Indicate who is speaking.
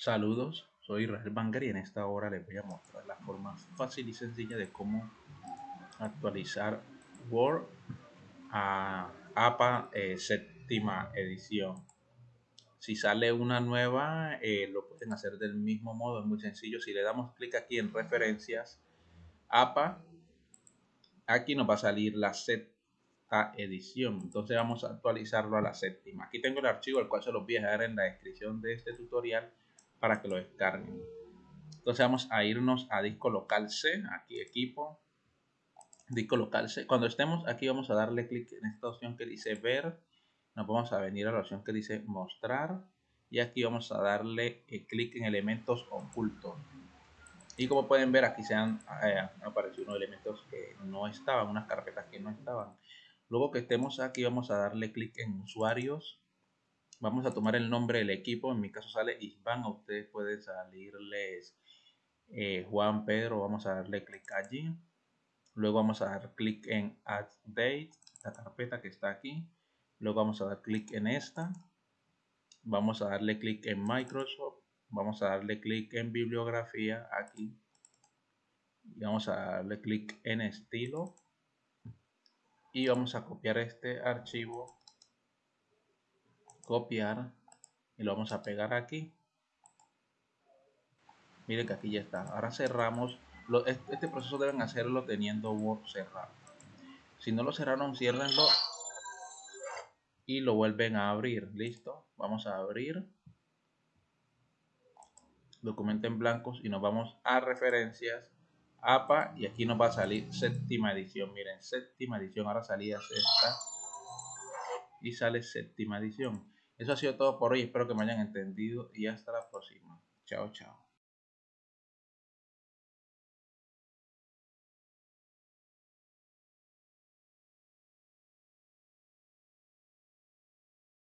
Speaker 1: Saludos, soy Israel Banger y en esta hora les voy a mostrar la forma fácil y sencilla de cómo actualizar Word a APA eh, séptima edición. Si sale una nueva, eh, lo pueden hacer del mismo modo, es muy sencillo. Si le damos clic aquí en referencias, APA, aquí nos va a salir la sexta edición. Entonces vamos a actualizarlo a la séptima. Aquí tengo el archivo, el cual se los voy a dejar en la descripción de este tutorial para que lo descarguen. Entonces vamos a irnos a disco local C, aquí equipo, disco local C. Cuando estemos aquí vamos a darle clic en esta opción que dice ver, nos vamos a venir a la opción que dice mostrar y aquí vamos a darle eh, clic en elementos ocultos. Y como pueden ver aquí se han eh, aparecido unos elementos que no estaban, unas carpetas que no estaban. Luego que estemos aquí vamos a darle clic en usuarios Vamos a tomar el nombre del equipo. En mi caso sale Isban. A ustedes puede salirles eh, Juan Pedro. Vamos a darle clic allí. Luego vamos a dar clic en Add Date, la carpeta que está aquí. Luego vamos a dar clic en esta. Vamos a darle clic en Microsoft. Vamos a darle clic en bibliografía aquí. Y vamos a darle clic en estilo. Y vamos a copiar este archivo copiar y lo vamos a pegar aquí. Miren que aquí ya está. Ahora cerramos. Este proceso deben hacerlo teniendo Word cerrado. Si no lo cerraron ciérrenlo y lo vuelven a abrir. Listo. Vamos a abrir. Documento en blancos y nos vamos a referencias APA y aquí nos va a salir séptima edición. Miren séptima edición. Ahora salida esta y sale séptima edición eso ha sido todo por hoy. Espero que me hayan entendido y hasta la próxima. Chao, chao.